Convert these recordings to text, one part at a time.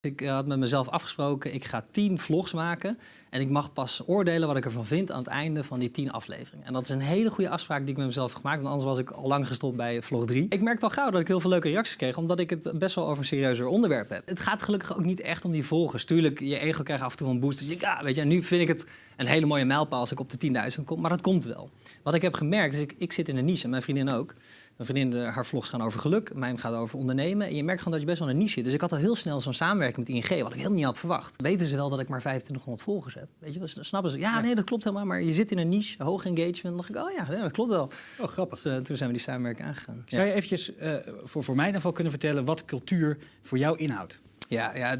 Ik eh, had met mezelf afgesproken, ik ga tien vlogs maken. En ik mag pas oordelen wat ik ervan vind aan het einde van die tien afleveringen. En dat is een hele goede afspraak die ik met mezelf heb gemaakt. Want anders was ik al lang gestopt bij vlog 3. Ik merkte al gauw dat ik heel veel leuke reacties kreeg. Omdat ik het best wel over een serieuzer onderwerp heb. Het gaat gelukkig ook niet echt om die volgers. Tuurlijk, je ego krijgt af en toe een boost. Dus ik, ja, weet je, nu vind ik het een hele mooie mijlpaal als ik op de 10.000 kom. Maar dat komt wel. Wat ik heb gemerkt is, ik, ik zit in een niche mijn vriendin ook. Mijn vriendin, haar vlogs gaan over geluk, mijn gaat over ondernemen. En je merkt gewoon dat je best wel een niche zit. Dus ik had al heel snel zo'n samenwerking met ING, wat ik helemaal niet had verwacht. Weten ze wel dat ik maar 2500 volgers heb? Weet je, snappen ze? Ja, nee, dat klopt helemaal. Maar je zit in een niche, hoog engagement. Dan dacht ik, oh ja, dat klopt wel. Oh, grappig. Dus, uh, toen zijn we die samenwerking aangegaan. Zou je eventjes uh, voor, voor mij in ieder geval kunnen vertellen wat cultuur voor jou inhoudt? Ja, ja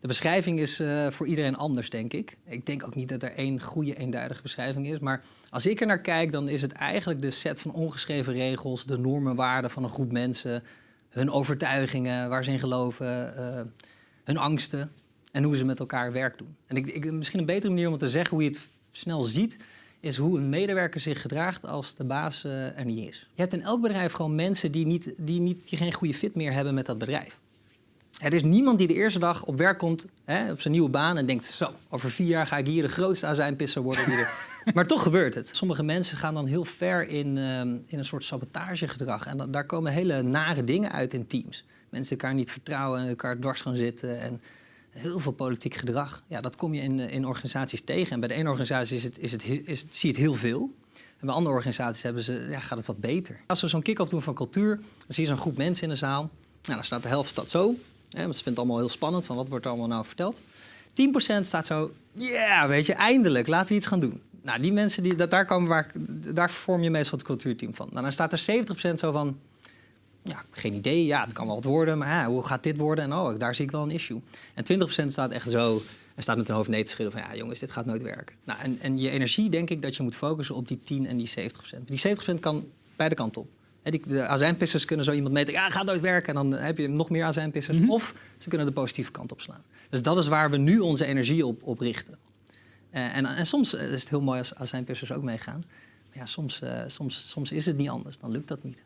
de, beschrijving is uh, voor iedereen anders, denk ik. Ik denk ook niet dat er één goede, eenduidige beschrijving is. Maar als ik er naar kijk, dan is het eigenlijk de set van ongeschreven regels, de normen, waarden van een groep mensen, hun overtuigingen, waar ze in geloven, uh, hun angsten en hoe ze met elkaar werk doen. En ik, misschien een betere manier om het te zeggen, hoe je het snel ziet, is hoe een medewerker zich gedraagt als de baas uh, er niet is. Je hebt in elk bedrijf gewoon mensen die, niet, die, niet, die geen goede fit meer hebben met dat bedrijf. Er is niemand die de eerste dag op werk komt, hè, op zijn nieuwe baan en denkt... zo, over vier jaar ga ik hier de grootste azijnpisser worden. Die er... maar toch gebeurt het. Sommige mensen gaan dan heel ver in, um, in een soort sabotagegedrag. En daar komen hele nare dingen uit in teams. Mensen elkaar niet vertrouwen en elkaar dwars gaan zitten. En heel veel politiek gedrag. Ja, dat kom je in, in organisaties tegen. En bij de ene organisatie is het, is het, is zie je het heel veel. En bij andere organisaties hebben ze, ja, gaat het wat beter. Als we zo'n kick-off doen van cultuur, dan zie je zo'n groep mensen in de zaal. Nou, dan staat de helft staat zo, ja, want ze vindt het allemaal heel spannend, van wat wordt er allemaal nou verteld. 10% staat zo, ja, weet je, eindelijk, laten we iets gaan doen. Nou, die mensen, die, dat, daar, komen waar, daar vorm je meestal het cultuurteam van. Nou, dan staat er 70% zo van, ja, geen idee, ja, het kan wel wat worden, maar ja, hoe gaat dit worden? En oh, daar zie ik wel een issue. En 20% staat echt zo, en staat met hun hoofd nee te schudden van, ja jongens, dit gaat nooit werken. Nou, en, en je energie denk ik dat je moet focussen op die 10 en die 70%. Die 70% kan beide kanten op. De azijnpissers kunnen zo iemand meten, ja, gaat nooit werken. En dan heb je nog meer azijnpissers. Mm -hmm. Of ze kunnen de positieve kant op slaan. Dus dat is waar we nu onze energie op, op richten. Uh, en, en, soms is het heel mooi als azijnpissers ook meegaan. Maar ja, soms, uh, soms, soms is het niet anders. Dan lukt dat niet.